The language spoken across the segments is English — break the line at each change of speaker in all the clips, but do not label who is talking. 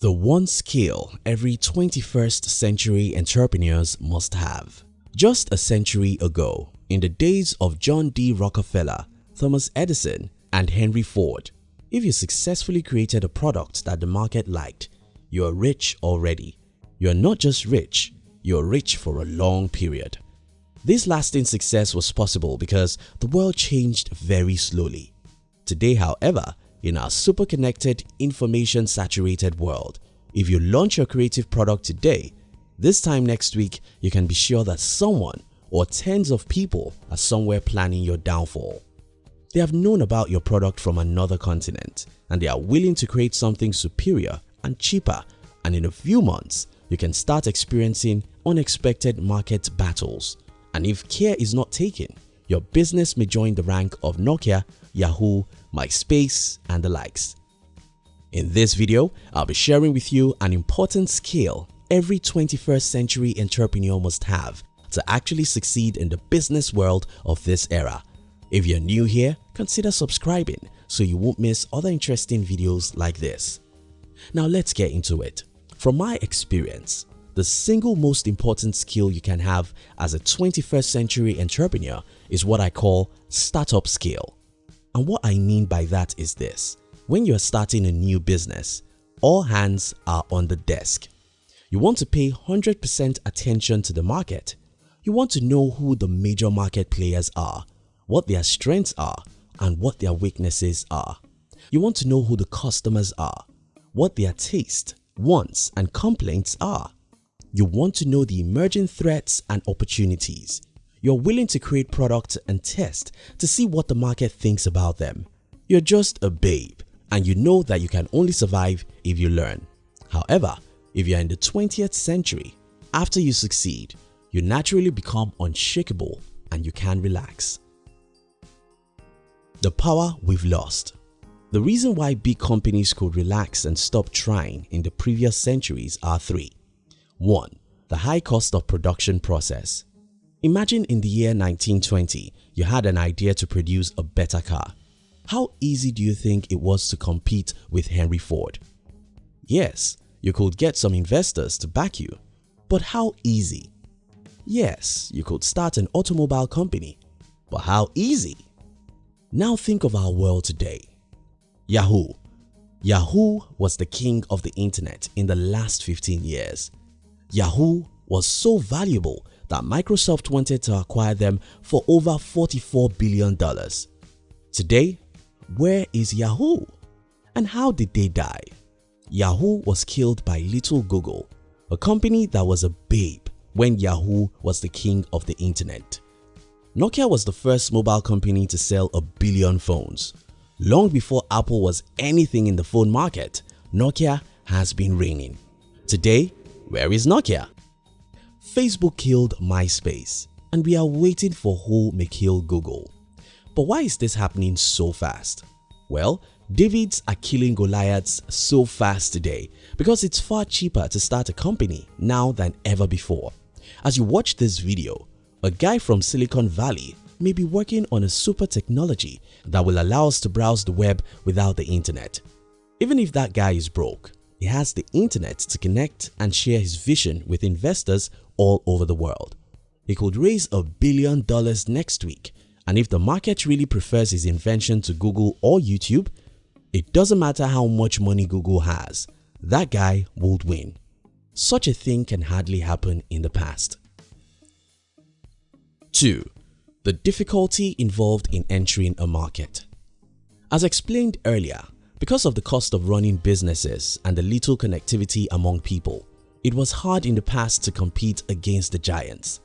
The one skill every 21st century entrepreneurs must have. Just a century ago, in the days of John D. Rockefeller, Thomas Edison and Henry Ford, if you successfully created a product that the market liked, you are rich already. You are not just rich, you are rich for a long period. This lasting success was possible because the world changed very slowly. Today however, in our super connected, information saturated world, if you launch your creative product today, this time next week you can be sure that someone or tens of people are somewhere planning your downfall. They have known about your product from another continent and they are willing to create something superior and cheaper and in a few months you can start experiencing unexpected market battles and if care is not taken, your business may join the rank of Nokia, Yahoo, MySpace and the likes. In this video, I'll be sharing with you an important skill every 21st century entrepreneur must have to actually succeed in the business world of this era. If you're new here, consider subscribing so you won't miss other interesting videos like this. Now let's get into it. From my experience, the single most important skill you can have as a 21st century entrepreneur is what I call startup skill. And what I mean by that is this. When you're starting a new business, all hands are on the desk. You want to pay 100% attention to the market. You want to know who the major market players are, what their strengths are and what their weaknesses are. You want to know who the customers are, what their taste, wants and complaints are. You want to know the emerging threats and opportunities. You're willing to create products and test to see what the market thinks about them. You're just a babe and you know that you can only survive if you learn. However, if you're in the 20th century, after you succeed, you naturally become unshakable and you can relax. The power we've lost The reason why big companies could relax and stop trying in the previous centuries are three. 1. The high cost of production process Imagine in the year 1920 you had an idea to produce a better car. How easy do you think it was to compete with Henry Ford? Yes, you could get some investors to back you, but how easy? Yes, you could start an automobile company, but how easy? Now think of our world today. Yahoo Yahoo was the king of the internet in the last 15 years. Yahoo was so valuable that Microsoft wanted to acquire them for over $44 billion. Today, where is Yahoo? And how did they die? Yahoo was killed by Little Google, a company that was a babe when Yahoo was the king of the internet. Nokia was the first mobile company to sell a billion phones. Long before Apple was anything in the phone market, Nokia has been reigning. Today, where is Nokia? Facebook killed MySpace and we are waiting for who may kill Google. But why is this happening so fast? Well, Davids are killing Goliaths so fast today because it's far cheaper to start a company now than ever before. As you watch this video, a guy from Silicon Valley may be working on a super technology that will allow us to browse the web without the internet. Even if that guy is broke, he has the internet to connect and share his vision with investors all over the world. He could raise a billion dollars next week and if the market really prefers his invention to Google or YouTube, it doesn't matter how much money Google has, that guy would win. Such a thing can hardly happen in the past. 2. The difficulty involved in entering a market As explained earlier, because of the cost of running businesses and the little connectivity among people, it was hard in the past to compete against the giants.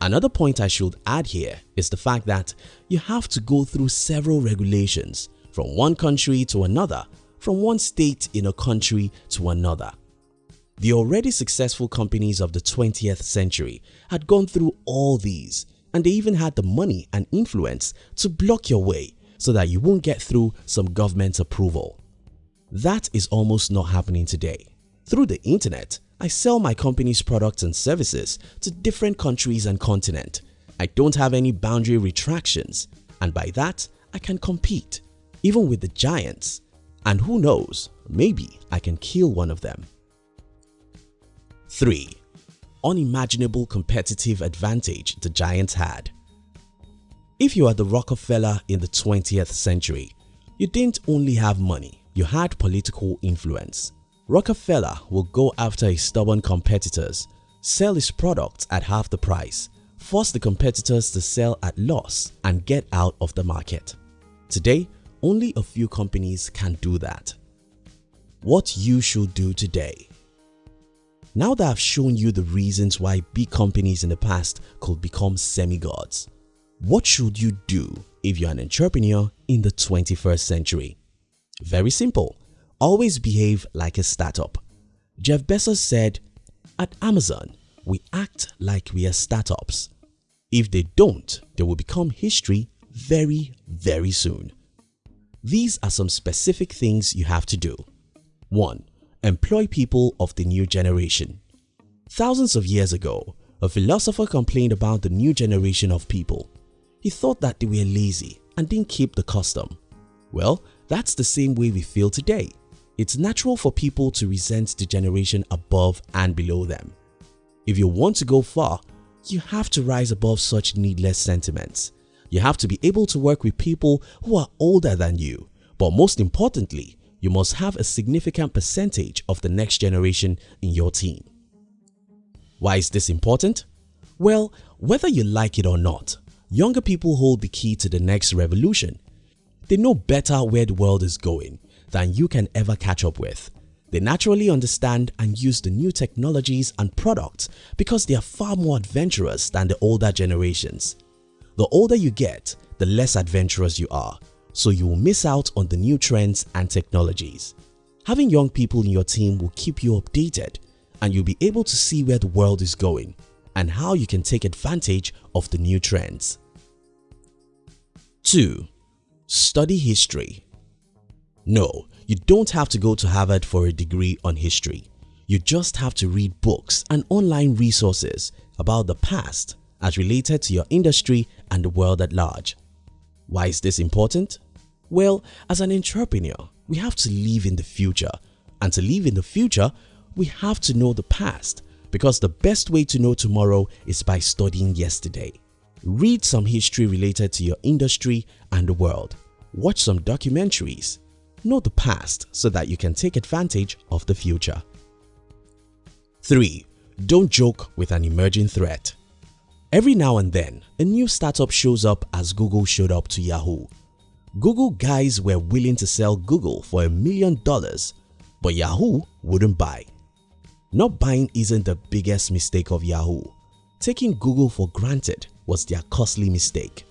Another point I should add here is the fact that you have to go through several regulations from one country to another, from one state in a country to another. The already successful companies of the 20th century had gone through all these and they even had the money and influence to block your way so that you won't get through some government approval. That is almost not happening today. Through the internet, I sell my company's products and services to different countries and continent. I don't have any boundary retractions and by that I can compete even with the giants and who knows maybe I can kill one of them. 3. Unimaginable competitive advantage the giants had If you are the Rockefeller in the 20th century, you didn't only have money, you had political influence. Rockefeller will go after his stubborn competitors, sell his products at half the price, force the competitors to sell at loss and get out of the market. Today, only a few companies can do that. What you should do today now that I've shown you the reasons why big companies in the past could become semi-gods, what should you do if you're an entrepreneur in the 21st century? Very simple, always behave like a startup. Jeff Bezos said, at Amazon, we act like we are startups. If they don't, they will become history very, very soon. These are some specific things you have to do. 1 employ people of the new generation. Thousands of years ago, a philosopher complained about the new generation of people. He thought that they were lazy and didn't keep the custom. Well, that's the same way we feel today. It's natural for people to resent the generation above and below them. If you want to go far, you have to rise above such needless sentiments. You have to be able to work with people who are older than you, but most importantly, you must have a significant percentage of the next generation in your team. Why is this important? Well, whether you like it or not, younger people hold the key to the next revolution. They know better where the world is going than you can ever catch up with. They naturally understand and use the new technologies and products because they are far more adventurous than the older generations. The older you get, the less adventurous you are so you will miss out on the new trends and technologies. Having young people in your team will keep you updated and you'll be able to see where the world is going and how you can take advantage of the new trends. 2. Study history No, you don't have to go to Harvard for a degree on history. You just have to read books and online resources about the past as related to your industry and the world at large. Why is this important? Well, as an entrepreneur, we have to live in the future and to live in the future, we have to know the past because the best way to know tomorrow is by studying yesterday. Read some history related to your industry and the world. Watch some documentaries. Know the past so that you can take advantage of the future. 3. Don't joke with an emerging threat. Every now and then, a new startup shows up as Google showed up to Yahoo. Google guys were willing to sell Google for a million dollars but Yahoo wouldn't buy. Not buying isn't the biggest mistake of Yahoo. Taking Google for granted was their costly mistake.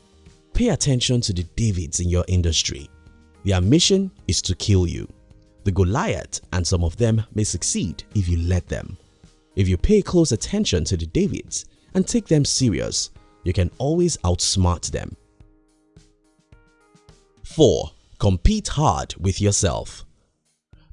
Pay attention to the Davids in your industry. Their mission is to kill you. The Goliath and some of them may succeed if you let them. If you pay close attention to the Davids, and take them serious, you can always outsmart them. 4. Compete hard with yourself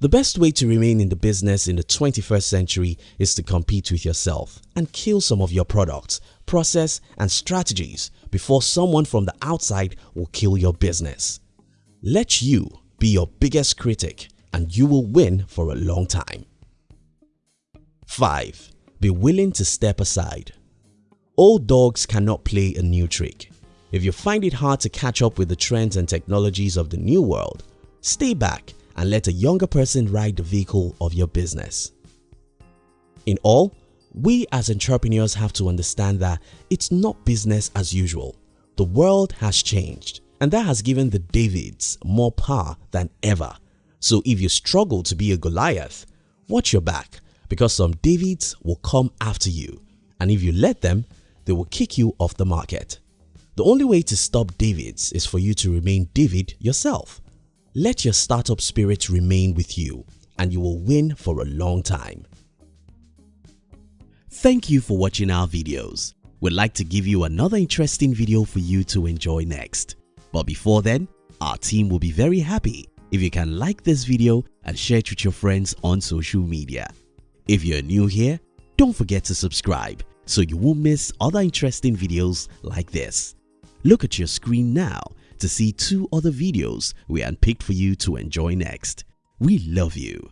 The best way to remain in the business in the 21st century is to compete with yourself and kill some of your products, process and strategies before someone from the outside will kill your business. Let you be your biggest critic and you will win for a long time. 5. Be willing to step aside Old dogs cannot play a new trick. If you find it hard to catch up with the trends and technologies of the new world, stay back and let a younger person ride the vehicle of your business. In all, we as entrepreneurs have to understand that it's not business as usual. The world has changed and that has given the Davids more power than ever. So if you struggle to be a Goliath, watch your back because some Davids will come after you and if you let them, they will kick you off the market. The only way to stop Davids is for you to remain David yourself. Let your startup spirit remain with you and you will win for a long time. Thank you for watching our videos. We'd like to give you another interesting video for you to enjoy next. But before then, our team will be very happy if you can like this video and share it with your friends on social media. If you're new here, don't forget to subscribe so you won't miss other interesting videos like this. Look at your screen now to see two other videos we handpicked for you to enjoy next. We love you.